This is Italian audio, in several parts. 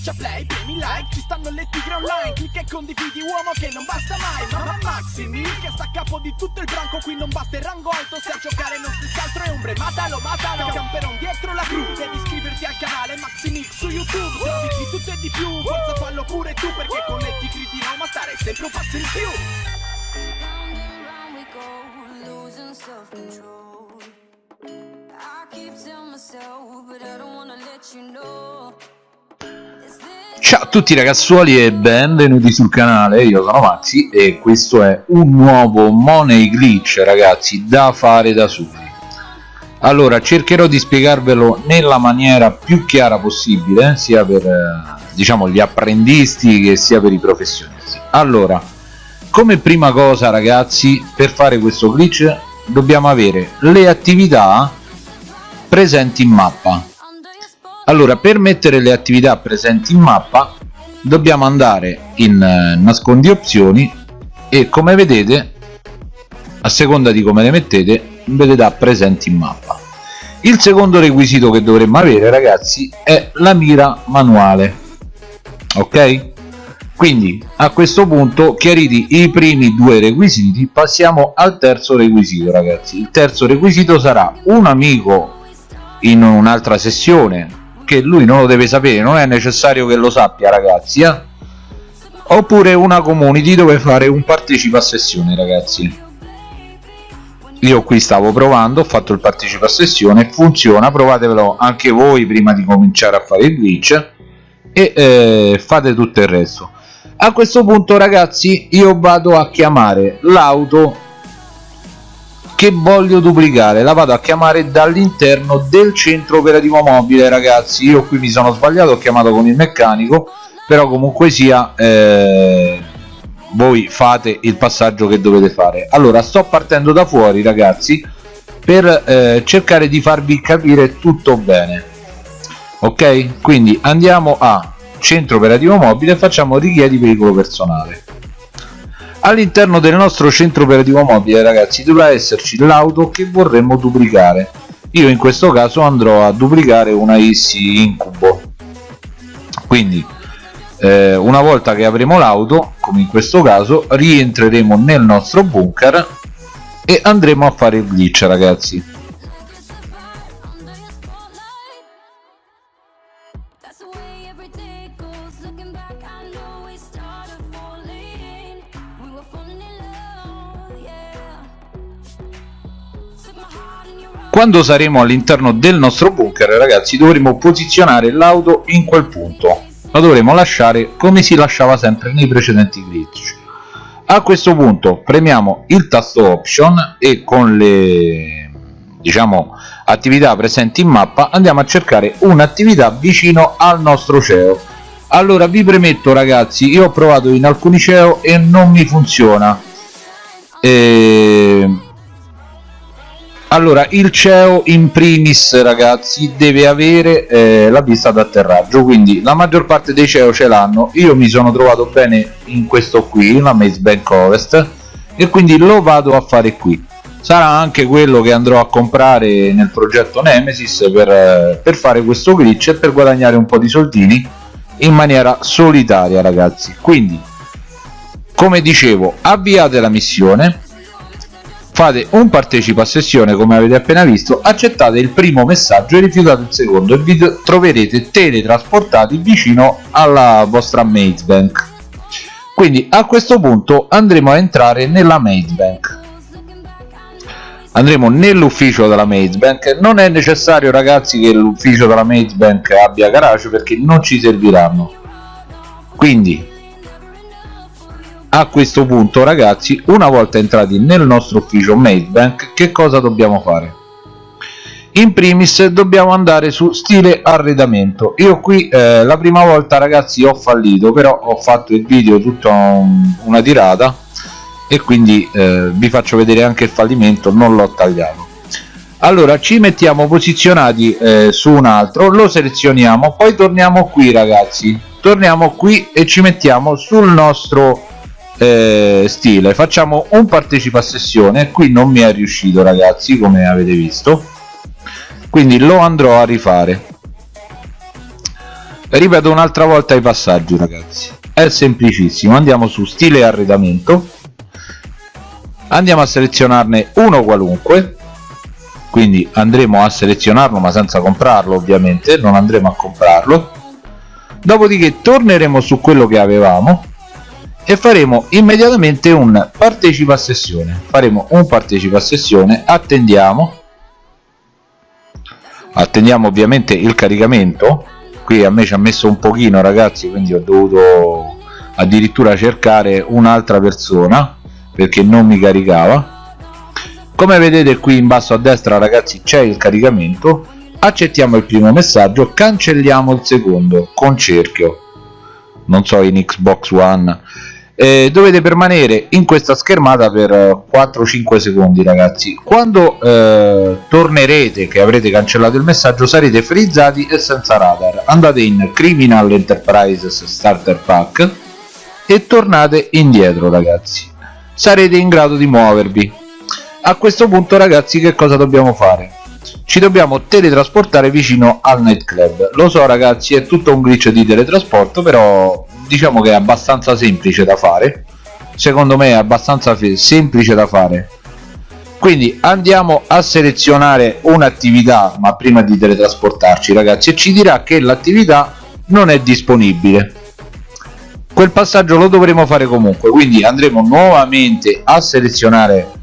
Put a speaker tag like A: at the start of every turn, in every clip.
A: Schiaccia play, premi like, ci stanno le tigre online Clicca e condividi uomo che non basta mai Mamma Maximi che sta a capo di tutto il branco Qui non basta il rango alto se a giocare non stessi altro è ombre Matalo, matalo, camperon dietro la cru Devi iscriverti al canale Maximix su YouTube Serviti tutto e di più, forza fallo pure tu Perché con le tigri di Roma stare sempre un passo in più
B: Round and round we go, losing self-control.
C: Ciao a tutti ragazzuoli e benvenuti sul canale, io sono Maxi e questo è un nuovo Money Glitch ragazzi da fare da soli. Allora cercherò di spiegarvelo nella maniera più chiara possibile sia per eh, diciamo gli apprendisti che sia per i professionisti. Allora come prima cosa ragazzi per fare questo glitch dobbiamo avere le attività presenti in mappa? Allora per mettere le attività presenti in mappa dobbiamo andare in eh, nascondi opzioni e come vedete a seconda di come le mettete ve dà presenti in mappa. Il secondo requisito che dovremmo avere ragazzi è la mira manuale ok? Quindi a questo punto chiariti i primi due requisiti passiamo al terzo requisito ragazzi. Il terzo requisito sarà un amico in un'altra sessione che lui non lo deve sapere non è necessario che lo sappia ragazzi eh? oppure una community dove fare un partecipa a sessione ragazzi. Io qui stavo provando ho fatto il partecipa a sessione funziona provatevelo anche voi prima di cominciare a fare il glitch e eh, fate tutto il resto. A questo punto ragazzi io vado a chiamare l'auto che voglio duplicare. La vado a chiamare dall'interno del centro operativo mobile ragazzi. Io qui mi sono sbagliato ho chiamato con il meccanico però comunque sia eh, voi fate il passaggio che dovete fare. Allora sto partendo da fuori ragazzi per eh, cercare di farvi capire tutto bene. Ok? Quindi andiamo a centro operativo mobile facciamo richiedi veicolo personale all'interno del nostro centro operativo mobile ragazzi dovrà esserci l'auto che vorremmo duplicare. Io in questo caso andrò a duplicare una Easy Incubo. Quindi eh, una volta che avremo l'auto come in questo caso rientreremo nel nostro bunker e andremo a fare il glitch ragazzi quando saremo all'interno del nostro bunker ragazzi dovremo posizionare l'auto in quel punto. La dovremo lasciare come si lasciava sempre nei precedenti glitch a questo punto premiamo il tasto option e con le diciamo attività presenti in mappa andiamo a cercare un'attività vicino al nostro CEO allora vi premetto ragazzi io ho provato in alcuni CEO e non mi funziona. Ehm, allora il CEO in primis ragazzi deve avere eh, la pista d'atterraggio quindi la maggior parte dei CEO ce l'hanno. Io mi sono trovato bene in questo qui la Maze Bank Ovest e quindi lo vado a fare qui. Sarà anche quello che andrò a comprare nel progetto Nemesis per, eh, per fare questo glitch e per guadagnare un po' di soldini in maniera solitaria ragazzi. Quindi come dicevo avviate la missione fate un partecipa a sessione come avete appena visto accettate il primo messaggio e rifiutate il secondo. E vi troverete teletrasportati vicino alla vostra maze bank. Quindi a questo punto andremo a entrare nella maze bank. Andremo nell'ufficio della maze bank. Non è necessario ragazzi che l'ufficio della maze bank abbia garage perché non ci serviranno. Quindi a questo punto ragazzi una volta entrati nel nostro ufficio Madebank che cosa dobbiamo fare? In primis dobbiamo andare su stile arredamento. Io qui eh, la prima volta ragazzi ho fallito però ho fatto il video tutta un, una tirata e quindi eh, vi faccio vedere anche il fallimento non l'ho tagliato. Allora ci mettiamo posizionati eh, su un altro lo selezioniamo poi torniamo qui ragazzi. Torniamo qui e ci mettiamo sul nostro eh, stile. Facciamo un partecipa a sessione. Qui non mi è riuscito ragazzi come avete visto. Quindi lo andrò a rifare. Ripeto un'altra volta i passaggi ragazzi. È semplicissimo. Andiamo su stile arredamento. Andiamo a selezionarne uno qualunque. Quindi andremo a selezionarlo ma senza comprarlo ovviamente. Non andremo a comprarlo. Dopodiché torneremo su quello che avevamo e faremo immediatamente un partecipa a sessione. Faremo un partecipa a sessione attendiamo. Attendiamo ovviamente il caricamento. Qui a me ci ha messo un pochino ragazzi quindi ho dovuto addirittura cercare un'altra persona perché non mi caricava. Come vedete qui in basso a destra ragazzi c'è il caricamento. Accettiamo il primo messaggio cancelliamo il secondo con cerchio non so in xbox one. Eh, dovete permanere in questa schermata per 4-5 secondi ragazzi. Quando eh, tornerete che avrete cancellato il messaggio sarete frizzati e senza radar. Andate in criminal enterprises starter pack e tornate indietro ragazzi. Sarete in grado di muovervi. A questo punto ragazzi che cosa dobbiamo fare ci dobbiamo teletrasportare vicino al nightclub. Lo so ragazzi è tutto un glitch di teletrasporto però diciamo che è abbastanza semplice da fare. Secondo me è abbastanza semplice da fare. Quindi andiamo a selezionare un'attività ma prima di teletrasportarci ragazzi e ci dirà che l'attività non è disponibile. Quel passaggio lo dovremo fare comunque quindi andremo nuovamente a selezionare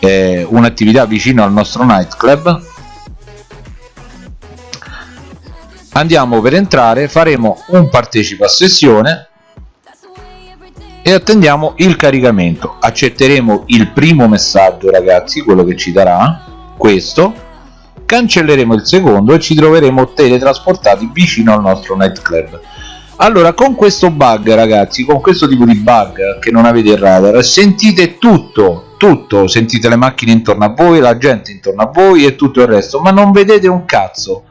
C: eh, un'attività vicino al nostro nightclub andiamo per entrare faremo un partecipa sessione e attendiamo il caricamento. Accetteremo il primo messaggio ragazzi quello che ci darà questo. Cancelleremo il secondo e ci troveremo teletrasportati vicino al nostro nightclub. Allora con questo bug ragazzi con questo tipo di bug che non avete il radar sentite tutto tutto. Sentite le macchine intorno a voi la gente intorno a voi e tutto il resto ma non vedete un cazzo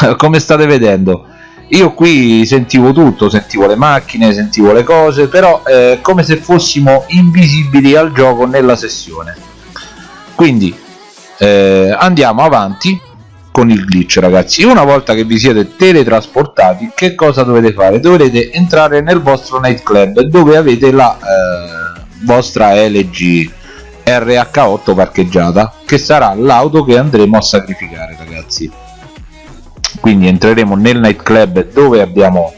C: come state vedendo io qui sentivo tutto, sentivo le macchine, sentivo le cose, però eh, come se fossimo invisibili al gioco nella sessione. Quindi eh, andiamo avanti con il glitch ragazzi. Una volta che vi siete teletrasportati, che cosa dovete fare? Dovrete entrare nel vostro nightclub dove avete la eh, vostra LG RH8 parcheggiata, che sarà l'auto che andremo a sacrificare ragazzi quindi entreremo nel nightclub dove abbiamo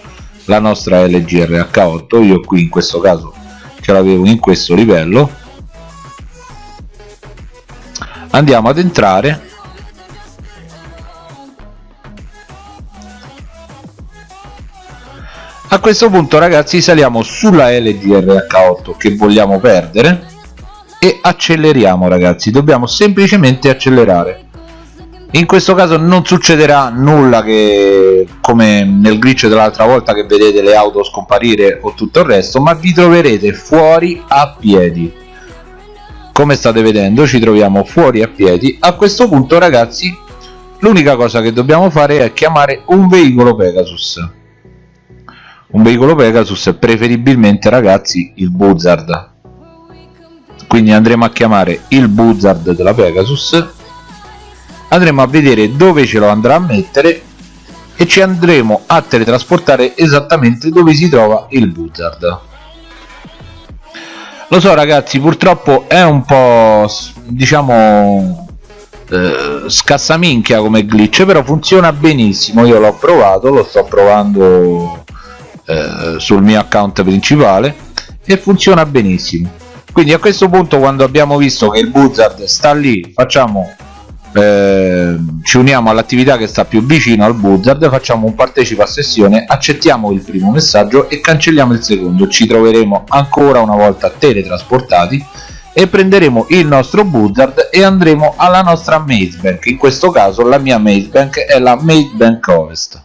C: la nostra LG RH8 io qui in questo caso ce l'avevo in questo livello. Andiamo ad entrare. A questo punto ragazzi saliamo sulla LG RH8 che vogliamo perdere e acceleriamo ragazzi. Dobbiamo semplicemente accelerare in questo caso non succederà nulla che come nel glitch dell'altra volta che vedete le auto scomparire o tutto il resto ma vi troverete fuori a piedi. Come state vedendo ci troviamo fuori a piedi. A questo punto ragazzi l'unica cosa che dobbiamo fare è chiamare un veicolo Pegasus. Un veicolo Pegasus preferibilmente ragazzi il Buzzard. Quindi andremo a chiamare il Buzzard della Pegasus andremo a vedere dove ce lo andrà a mettere e ci andremo a teletrasportare esattamente dove si trova il buzzard. Lo so ragazzi purtroppo è un po' diciamo eh, scassaminchia come glitch però funziona benissimo. Io l'ho provato lo sto provando eh, sul mio account principale e funziona benissimo. Quindi a questo punto quando abbiamo visto che il buzzard sta lì facciamo eh, ci uniamo all'attività che sta più vicino al buzzard facciamo un partecipa a sessione accettiamo il primo messaggio e cancelliamo il secondo. Ci troveremo ancora una volta teletrasportati e prenderemo il nostro buzzard e andremo alla nostra maze bank. In questo caso la mia maze bank è la maze bank ovest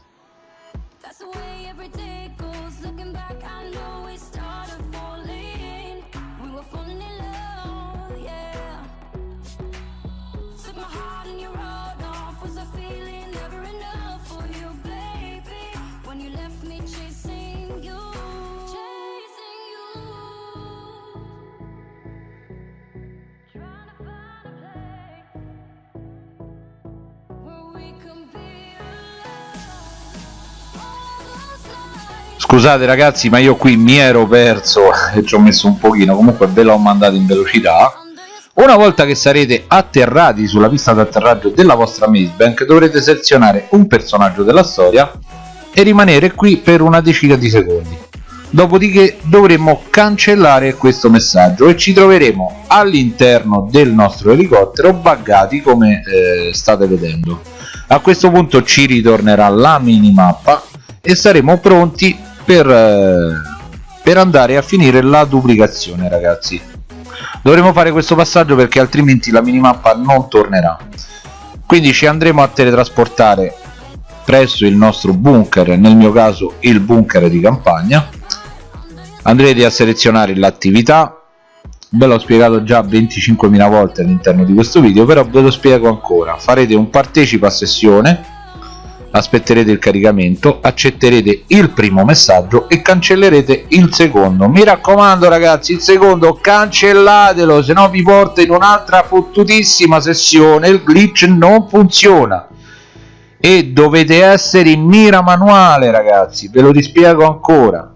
C: scusate ragazzi ma io qui mi ero perso e ci ho messo un pochino. Comunque ve l'ho mandato in velocità. Una volta che sarete atterrati sulla pista d'atterraggio della vostra Mazebank dovrete selezionare un personaggio della storia e rimanere qui per una decina di secondi. Dopodiché dovremo cancellare questo messaggio e ci troveremo all'interno del nostro elicottero buggati come eh, state vedendo. A questo punto ci ritornerà la minimappa e saremo pronti per, eh, per andare a finire la duplicazione ragazzi. Dovremo fare questo passaggio perché altrimenti la minimappa non tornerà. Quindi ci andremo a teletrasportare presso il nostro bunker nel mio caso il bunker di campagna. Andrete a selezionare l'attività. Ve l'ho spiegato già 25.000 volte all'interno di questo video però ve lo spiego ancora. Farete un partecipa a sessione aspetterete il caricamento accetterete il primo messaggio e cancellerete il secondo. Mi raccomando ragazzi il secondo cancellatelo se no vi porta in un'altra fottutissima sessione. Il glitch non funziona. E dovete essere in mira manuale ragazzi ve lo rispiego ancora.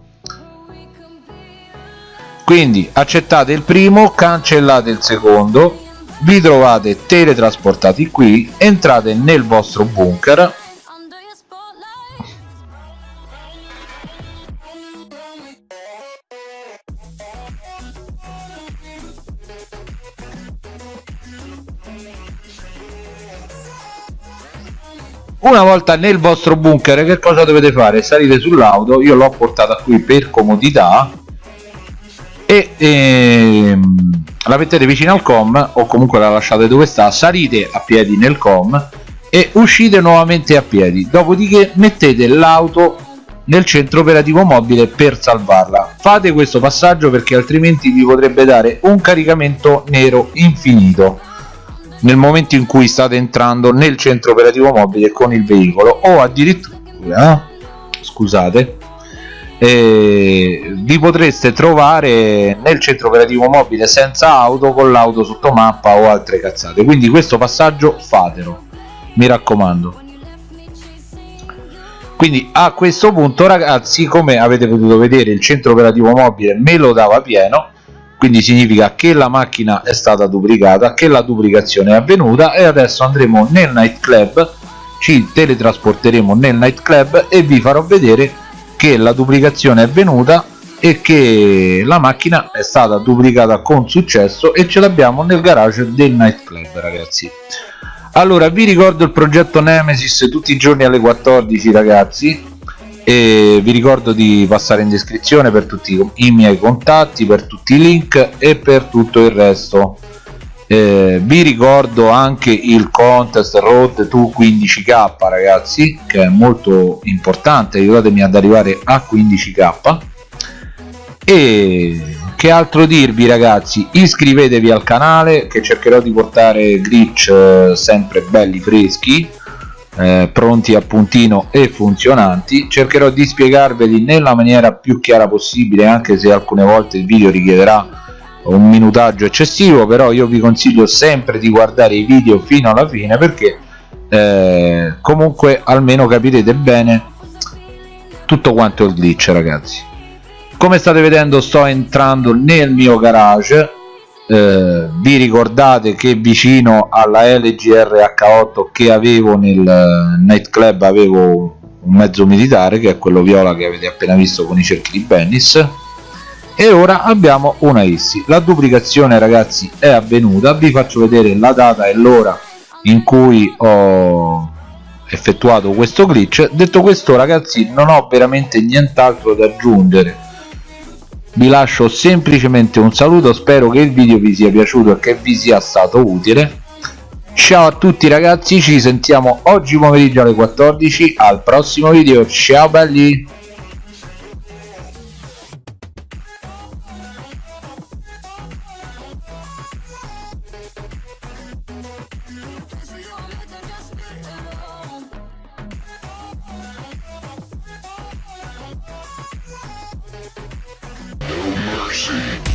C: Quindi accettate il primo cancellate il secondo vi trovate teletrasportati qui entrate nel vostro bunker una volta nel vostro bunker che cosa dovete fare? Salite sull'auto io l'ho portata qui per comodità e ehm, la mettete vicino al com o comunque la lasciate dove sta salite a piedi nel com e uscite nuovamente a piedi. Dopodiché mettete l'auto nel centro operativo mobile per salvarla. Fate questo passaggio perché altrimenti vi potrebbe dare un caricamento nero infinito nel momento in cui state entrando nel centro operativo mobile con il veicolo o addirittura scusate eh, vi potreste trovare nel centro operativo mobile senza auto con l'auto sotto mappa o altre cazzate. Quindi questo passaggio fatelo mi raccomando. Quindi a questo punto ragazzi come avete potuto vedere il centro operativo mobile me lo dava pieno quindi significa che la macchina è stata duplicata che la duplicazione è avvenuta e adesso andremo nel nightclub ci teletrasporteremo nel nightclub e vi farò vedere che la duplicazione è avvenuta e che la macchina è stata duplicata con successo e ce l'abbiamo nel garage del nightclub ragazzi. Allora vi ricordo il progetto Nemesis tutti i giorni alle 14 ragazzi e vi ricordo di passare in descrizione per tutti i miei contatti per tutti i link e per tutto il resto. Eh, vi ricordo anche il contest road to 15k ragazzi che è molto importante. Aiutatemi ad arrivare a 15k e che altro dirvi ragazzi? Iscrivetevi al canale che cercherò di portare glitch eh, sempre belli freschi eh, pronti a puntino e funzionanti cercherò di spiegarveli nella maniera più chiara possibile anche se alcune volte il video richiederà un minutaggio eccessivo però io vi consiglio sempre di guardare i video fino alla fine perché eh, comunque almeno capirete bene tutto quanto il glitch ragazzi. Come state vedendo sto entrando nel mio garage eh, vi ricordate che vicino alla LGR H8 che avevo nel eh, nightclub avevo un mezzo militare che è quello viola che avete appena visto con i cerchi di Bennis. E ora abbiamo una ISSI la duplicazione ragazzi è avvenuta. Vi faccio vedere la data e l'ora in cui ho effettuato questo glitch. Detto questo ragazzi non ho veramente nient'altro da aggiungere vi lascio semplicemente un saluto spero che il video vi sia piaciuto e che vi sia stato utile. Ciao a tutti ragazzi ci sentiamo oggi pomeriggio alle 14 al prossimo video ciao belli
B: mercy.